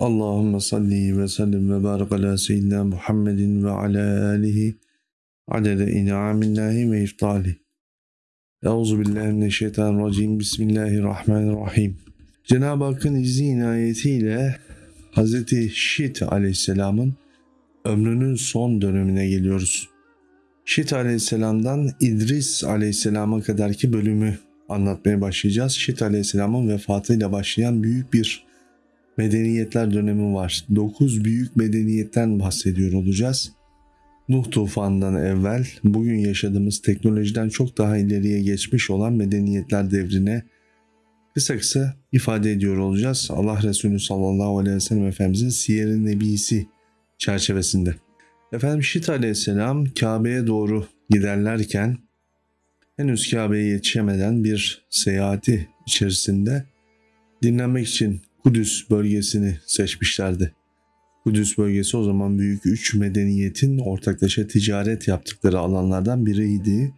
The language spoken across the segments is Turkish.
Allahümme salli ve sellim ve barik ala seyyidina Muhammedin ve ala alihi adede in'amillahi ve iftali. Euzu billahi mineşşeytanirracim. Bismillahirrahmanirrahim. Cenab-ı Hakk'ın izni inayetiyle Hz. Şit aleyhisselamın ömrünün son dönemine geliyoruz. Şit aleyhisselamdan İdris aleyhisselama kadarki bölümü anlatmaya başlayacağız. Şit aleyhisselamın vefatıyla başlayan büyük bir medeniyetler dönemi var. 9 büyük medeniyetten bahsediyor olacağız. Nuh tufanından evvel bugün yaşadığımız teknolojiden çok daha ileriye geçmiş olan medeniyetler devrine kısa kısa ifade ediyor olacağız. Allah Resulü sallallahu aleyhi ve sellem Efendimizin Siyer-i Nebisi çerçevesinde. Efendim Şit aleyhisselam Kabe'ye doğru giderlerken henüz Kabe'ye yetişemeden bir seyahati içerisinde dinlenmek için Kudüs bölgesini seçmişlerdi. Kudüs bölgesi o zaman büyük üç medeniyetin ortaklaşa ticaret yaptıkları alanlardan biriydi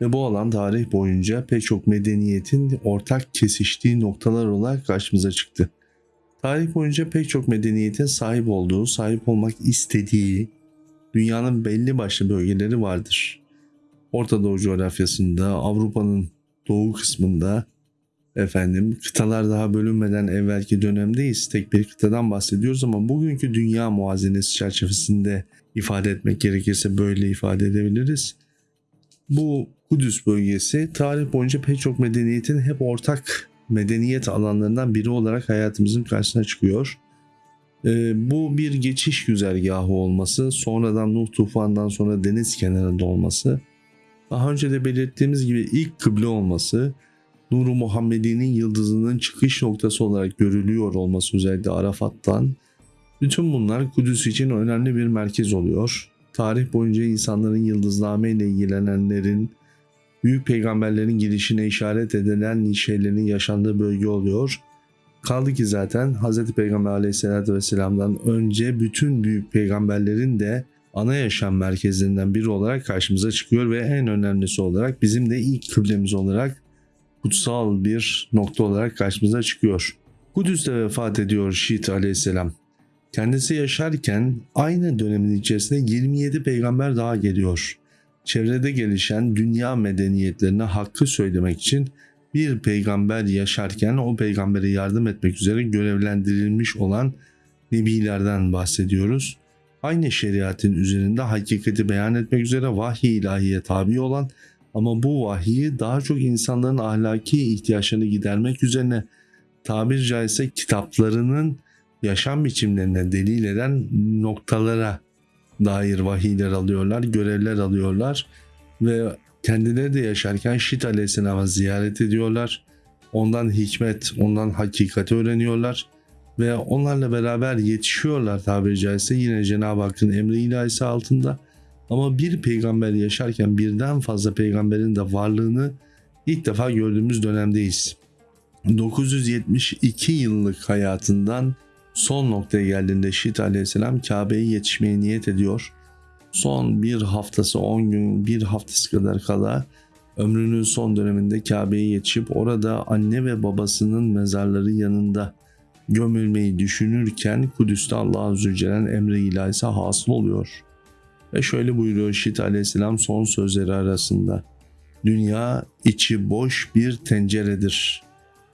ve bu alan tarih boyunca pek çok medeniyetin ortak kesiştiği noktalar olarak karşımıza çıktı. Tarih boyunca pek çok medeniyetin sahip olduğu, sahip olmak istediği dünyanın belli başlı bölgeleri vardır. Orta Doğu coğrafyasında, Avrupa'nın doğu kısmında, efendim kıtalar daha bölünmeden evvelki dönemdeyiz. Tek bir kıtadan bahsediyoruz ama bugünkü dünya muazenesi çerçevesinde ifade etmek gerekirse böyle ifade edebiliriz. Bu Kudüs bölgesi tarih boyunca pek çok medeniyetin hep ortak medeniyet alanlarından biri olarak hayatımızın karşısına çıkıyor. Ee, bu bir geçiş güzergahı olması, sonradan Nuh tufandan sonra deniz kenarında olması, daha önce de belirttiğimiz gibi ilk kıble olması, Nuru Muhammedi'nin yıldızının çıkış noktası olarak görülüyor olması özellikle Arafat'tan. Bütün bunlar Kudüs için önemli bir merkez oluyor. Tarih boyunca insanların yıldızname ile ilgilenenlerin, büyük peygamberlerin girişine işaret edilen şeylerin yaşandığı bölge oluyor. Kaldı ki zaten Hz. Peygamber aleyhissalatü vesselam'dan önce bütün büyük peygamberlerin de ana yaşam merkezlerinden biri olarak karşımıza çıkıyor ve en önemlisi olarak bizim de ilk kıblemiz olarak kutsal bir nokta olarak karşımıza çıkıyor. Kudüs'te vefat ediyor Şiit aleyhisselam. Kendisi yaşarken aynı dönemin içerisinde 27 peygamber daha geliyor. Çevrede gelişen dünya medeniyetlerine hakkı söylemek için bir peygamber yaşarken o peygambere yardım etmek üzere görevlendirilmiş olan nebilerden bahsediyoruz. Aynı şeriatın üzerinde hakikati beyan etmek üzere vahiy ilahiye tabi olan ama bu vahiyi daha çok insanların ahlaki ihtiyaçlarını gidermek üzerine tabir caizse kitaplarının yaşam biçimlerine delil eden noktalara dair vahiyler alıyorlar, görevler alıyorlar ve kendileri de yaşarken Şit Aleyhisselam'ı ziyaret ediyorlar. Ondan hikmet, ondan hakikati öğreniyorlar ve onlarla beraber yetişiyorlar tabiri caizse yine Cenab-ı Hakk'ın emri ilahisi altında ama bir peygamber yaşarken birden fazla peygamberin de varlığını ilk defa gördüğümüz dönemdeyiz. 972 yıllık hayatından son noktaya geldiğinde Şit aleyhisselam Kabe'ye yetişmeye niyet ediyor. Son bir haftası 10 gün bir haftası kadar kala ömrünün son döneminde Kabe'ye yetişip orada anne ve babasının mezarları yanında gömülmeyi düşünürken Kudüs'te Allah-u Zülcelal emri ilahisi hasıl oluyor. Ve şöyle buyuruyor Şit aleyhisselam son sözleri arasında. Dünya içi boş bir tenceredir.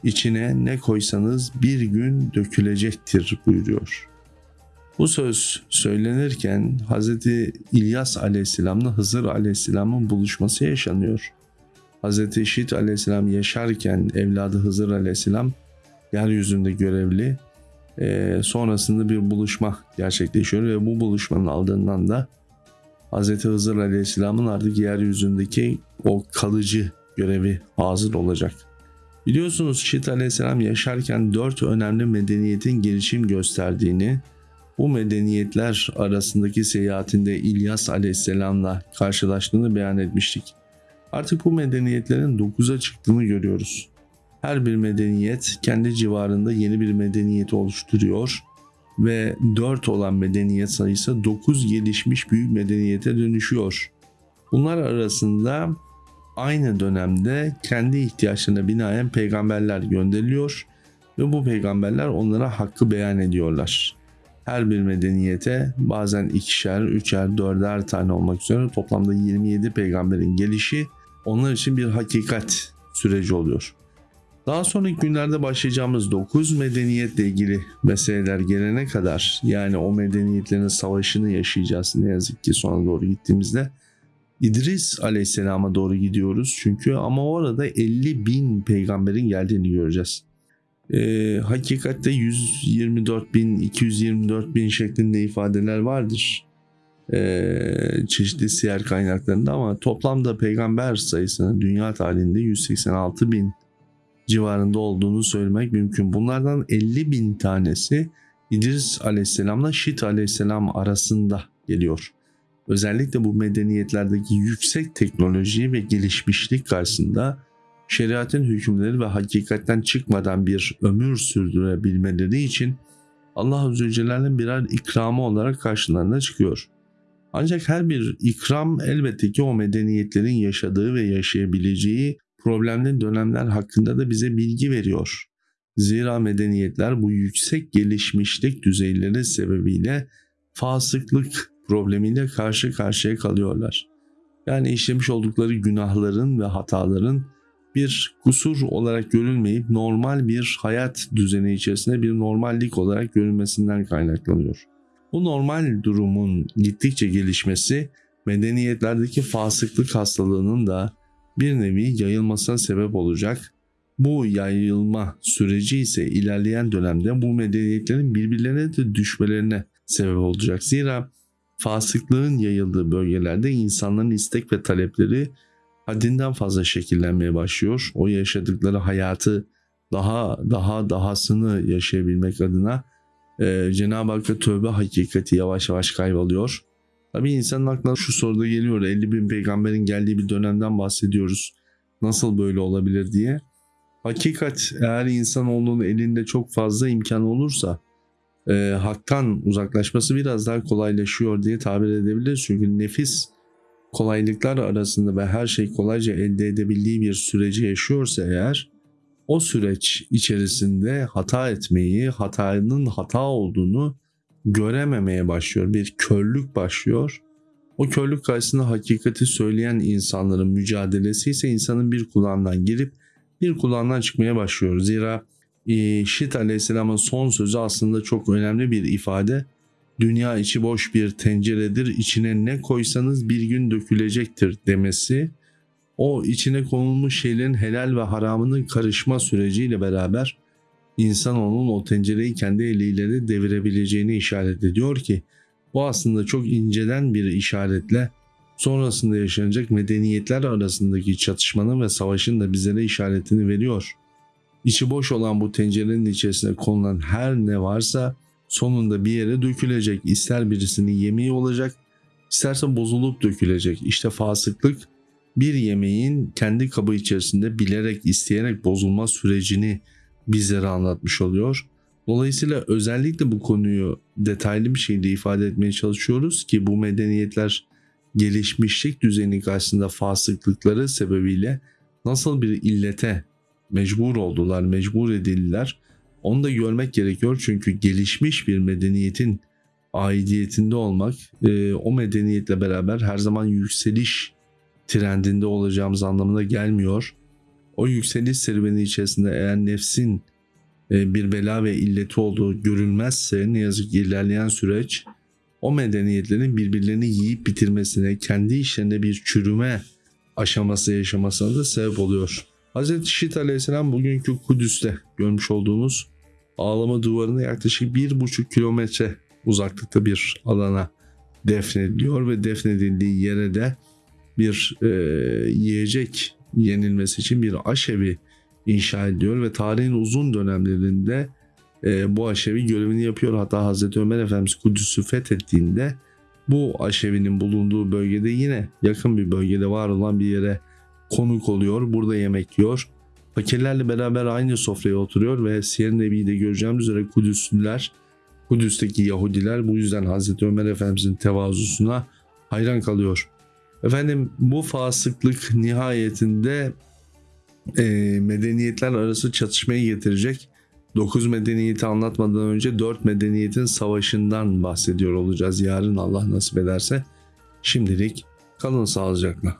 İçine ne koysanız bir gün dökülecektir buyuruyor. Bu söz söylenirken Hz. İlyas aleyhisselamla Hızır aleyhisselamın buluşması yaşanıyor. Hz. Şit aleyhisselam yaşarken evladı Hızır aleyhisselam yeryüzünde görevli. E, sonrasında bir buluşma gerçekleşiyor ve bu buluşmanın ardından da Hz. Hızır Aleyhisselam'ın artık yeryüzündeki o kalıcı görevi hazır olacak. Biliyorsunuz Şit Aleyhisselam yaşarken dört önemli medeniyetin gelişim gösterdiğini, bu medeniyetler arasındaki seyahatinde İlyas Aleyhisselam'la karşılaştığını beyan etmiştik. Artık bu medeniyetlerin dokuza çıktığını görüyoruz. Her bir medeniyet kendi civarında yeni bir medeniyet oluşturuyor ve 4 olan medeniyet sayısı 9 gelişmiş büyük medeniyete dönüşüyor. Bunlar arasında aynı dönemde kendi ihtiyaçlarına binaen peygamberler gönderiliyor ve bu peygamberler onlara hakkı beyan ediyorlar. Her bir medeniyete bazen ikişer, üçer, dörder tane olmak üzere toplamda 27 peygamberin gelişi onlar için bir hakikat süreci oluyor. Daha sonraki günlerde başlayacağımız 9 medeniyetle ilgili meseleler gelene kadar yani o medeniyetlerin savaşını yaşayacağız ne yazık ki sona doğru gittiğimizde İdris aleyhisselama doğru gidiyoruz çünkü ama orada 50 bin peygamberin geldiğini göreceğiz. Ee, hakikatte 124 bin, 224 bin şeklinde ifadeler vardır. Ee, çeşitli siyer kaynaklarında ama toplamda peygamber sayısının dünya tarihinde 186 bin civarında olduğunu söylemek mümkün. Bunlardan 50 bin tanesi İdris aleyhisselamla Şit aleyhisselam arasında geliyor. Özellikle bu medeniyetlerdeki yüksek teknoloji ve gelişmişlik karşısında şeriatın hükümleri ve hakikatten çıkmadan bir ömür sürdürebilmeleri için Allah Azze Celle'nin birer ikramı olarak karşılarına çıkıyor. Ancak her bir ikram elbette ki o medeniyetlerin yaşadığı ve yaşayabileceği problemli dönemler hakkında da bize bilgi veriyor. Zira medeniyetler bu yüksek gelişmişlik düzeyleri sebebiyle fasıklık problemiyle karşı karşıya kalıyorlar. Yani işlemiş oldukları günahların ve hataların bir kusur olarak görülmeyip normal bir hayat düzeni içerisinde bir normallik olarak görülmesinden kaynaklanıyor. Bu normal durumun gittikçe gelişmesi medeniyetlerdeki fasıklık hastalığının da bir nevi yayılmasına sebep olacak. Bu yayılma süreci ise ilerleyen dönemde bu medeniyetlerin birbirlerine de düşmelerine sebep olacak. Zira fasıklığın yayıldığı bölgelerde insanların istek ve talepleri haddinden fazla şekillenmeye başlıyor. O yaşadıkları hayatı daha daha dahasını yaşayabilmek adına e, Cenab-ı Hakk'a tövbe hakikati yavaş yavaş kayboluyor. Tabi insanın aklına şu soruda geliyor 50 bin peygamberin geldiği bir dönemden bahsediyoruz. Nasıl böyle olabilir diye. Hakikat eğer insanoğlunun elinde çok fazla imkan olursa e, haktan uzaklaşması biraz daha kolaylaşıyor diye tabir edebiliriz. Çünkü nefis kolaylıklar arasında ve her şey kolayca elde edebildiği bir süreci yaşıyorsa eğer o süreç içerisinde hata etmeyi, hatanın hata olduğunu görememeye başlıyor. Bir körlük başlıyor. O körlük karşısında hakikati söyleyen insanların mücadelesi ise insanın bir kulağından girip bir kulağından çıkmaya başlıyor. Zira e, Şit Aleyhisselam'ın son sözü aslında çok önemli bir ifade. Dünya içi boş bir tenceredir, içine ne koysanız bir gün dökülecektir demesi o içine konulmuş şeylerin helal ve haramının karışma süreciyle beraber insanoğlunun o tencereyi kendi eliyle de devirebileceğini işaret ediyor ki bu aslında çok inceden bir işaretle sonrasında yaşanacak medeniyetler arasındaki çatışmanın ve savaşın da bizlere işaretini veriyor. İçi boş olan bu tencerenin içerisine konulan her ne varsa sonunda bir yere dökülecek. İster birisinin yemeği olacak, isterse bozulup dökülecek. İşte fasıklık bir yemeğin kendi kabı içerisinde bilerek isteyerek bozulma sürecini bizlere anlatmış oluyor. Dolayısıyla özellikle bu konuyu detaylı bir şekilde ifade etmeye çalışıyoruz ki bu medeniyetler gelişmişlik düzeni karşısında fasıklıkları sebebiyle nasıl bir illete mecbur oldular, mecbur edildiler. Onu da görmek gerekiyor çünkü gelişmiş bir medeniyetin aidiyetinde olmak e, o medeniyetle beraber her zaman yükseliş trendinde olacağımız anlamına gelmiyor. O yükseliş serüveni içerisinde eğer nefsin e, bir bela ve illeti olduğu görülmezse ne yazık ki ilerleyen süreç o medeniyetlerin birbirlerini yiyip bitirmesine, kendi işlerinde bir çürüme aşaması yaşamasına da sebep oluyor. Hz. Şit aleyhisselam bugünkü Kudüs'te görmüş olduğumuz ağlama duvarına yaklaşık bir buçuk kilometre uzaklıkta bir alana defnediliyor ve defnedildiği yere de bir e, yiyecek yenilmesi için bir aşevi inşa ediyor ve tarihin uzun dönemlerinde e, bu aşevi görevini yapıyor. Hatta Hazreti Ömer Efendimiz Kudüs'ü fethettiğinde bu aşevinin bulunduğu bölgede yine yakın bir bölgede var olan bir yere konuk oluyor. Burada yemek yiyor. Fakirlerle beraber aynı sofraya oturuyor ve Siyer Nebi'de göreceğimiz üzere Kudüslüler, Kudüs'teki Yahudiler bu yüzden Hazreti Ömer Efendimizin tevazusuna hayran kalıyor. Efendim bu fasıklık nihayetinde e, medeniyetler arası çatışmayı getirecek. 9 medeniyeti anlatmadan önce 4 medeniyetin savaşından bahsediyor olacağız yarın Allah nasip ederse. Şimdilik kalın sağlıcakla.